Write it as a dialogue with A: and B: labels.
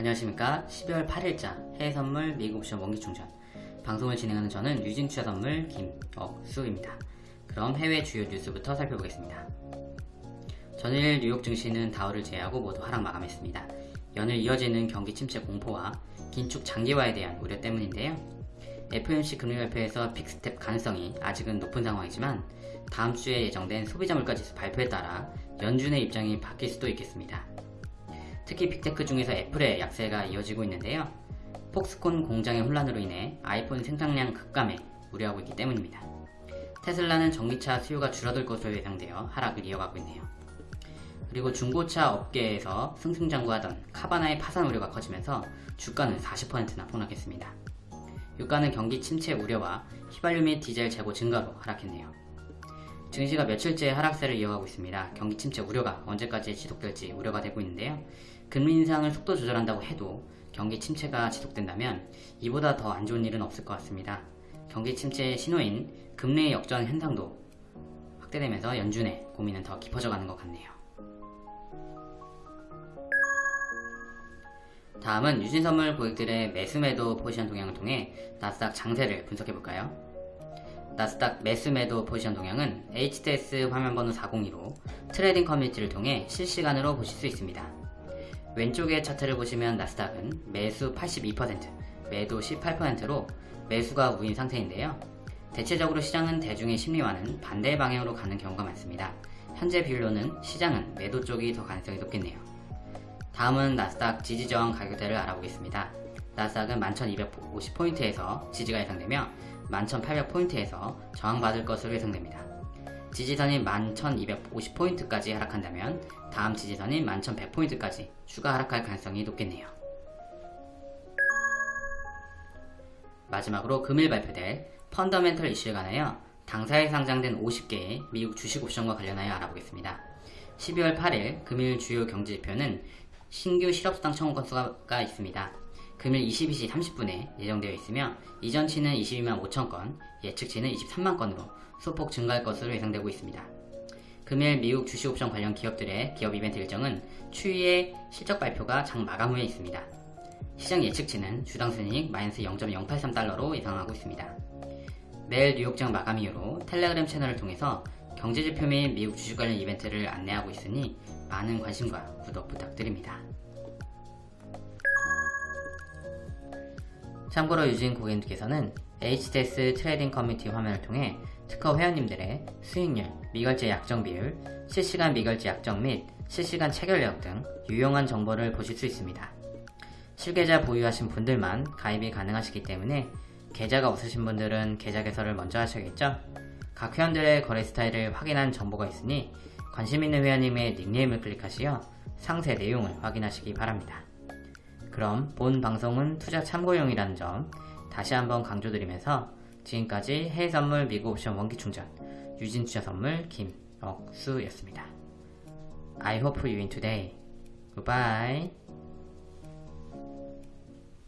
A: 안녕하십니까? 12월 8일자 해외선물 미국옵션 원기충전. 방송을 진행하는 저는 유진투자선물 김억수입니다. 그럼 해외 주요 뉴스부터 살펴보겠습니다. 전일 뉴욕 증시는 다우를 제외하고 모두 하락 마감했습니다. 연일 이어지는 경기 침체 공포와 긴축 장기화에 대한 우려 때문인데요. FOMC 금리발표에서 빅스텝 가능성이 아직은 높은 상황이지만 다음 주에 예정된 소비자 물가지수 발표에 따라 연준의 입장이 바뀔 수도 있겠습니다. 특히 빅테크 중에서 애플의 약세가 이어지고 있는데요. 폭스콘 공장의 혼란으로 인해 아이폰 생산량 급감에 우려하고 있기 때문입니다. 테슬라는 전기차 수요가 줄어들 것으로 예상되어 하락을 이어가고 있네요. 그리고 중고차 업계에서 승승장구하던 카바나의 파산 우려가 커지면서 주가는 40%나 폭락했습니다. 유가는 경기 침체 우려와 휘발유 및 디젤 재고 증가로 하락했네요. 증시가 며칠째 하락세를 이어가고 있습니다. 경기 침체 우려가 언제까지 지속될지 우려가 되고 있는데요. 금리 인상을 속도 조절한다고 해도 경기 침체가 지속된다면 이보다 더 안 좋은 일은 없을 것 같습니다. 경기 침체의 신호인 금리 역전 현상도 확대되면서 연준의 고민은 더 깊어져 가는 것 같네요. 다음은 유진선물 고객들의 매수매도 포지션 동향을 통해 나스닥 장세를 분석해볼까요? 나스닥 매수매도 포지션 동향은 HTS 화면번호 402로 trading 커뮤니티를 통해 실시간으로 보실 수 있습니다. 왼쪽의 차트를 보시면 나스닥은 매수 82%, 매도 18%로 매수가 우위인 상태인데요. 대체적으로 시장은 대중의 심리와는 반대 방향으로 가는 경우가 많습니다. 현재 비율로는 시장은 매도 쪽이 더 가능성이 높겠네요. 다음은 나스닥 지지저항 가격대를 알아보겠습니다. 나스닥은 11,250포인트에서 지지가 예상되며 11,800포인트에서 저항받을 것으로 예상됩니다. 지지선인 11,250포인트까지 하락한다면 다음 지지선인 11,100포인트까지 추가 하락할 가능성이 높겠네요. 마지막으로 금일 발표될 펀더멘털 이슈에 관하여 당사에 상장된 50개의 미국 주식 옵션과 관련하여 알아보겠습니다. 12월 8일 금일 주요 경제지표는 신규 실업수당 청구 건수가 있습니다. 금일 22시 30분에 예정되어 있으며 이전치는 22만 5천 건, 예측치는 23만 건으로 소폭 증가할 것으로 예상되고 있습니다. 금일 미국 주식옵션 관련 기업들의 기업 이벤트 일정은 추후에 실적 발표가 장 마감 후에 있습니다. 시장 예측치는 주당 순이익 마이너스 0.083달러로 예상하고 있습니다. 매일 뉴욕장 마감 이후로 텔레그램 채널을 통해서 경제지표 및 미국 주식 관련 이벤트를 안내하고 있으니 많은 관심과 구독 부탁드립니다. 참고로 유진 고객님께서는 HTS 트레이딩 커뮤니티 화면을 통해 트커 회원님들의 수익률, 미결제 약정 비율, 실시간 미결제 약정 및 실시간 체결력 등 유용한 정보를 보실 수 있습니다. 실계좌 보유하신 분들만 가입이 가능하시기 때문에 계좌가 없으신 분들은 계좌 개설을 먼저 하셔야겠죠? 각 회원들의 거래 스타일을 확인한 정보가 있으니 관심 있는 회원님의 닉네임을 클릭하시어 상세 내용을 확인하시기 바랍니다. 그럼 본 방송은 투자 참고용이라는 점 다시 한번 강조드리면서 지금까지 해외선물 미국 옵션 원기충전 유진투자선물 김억수였습니다. I hope you win today. Goodbye.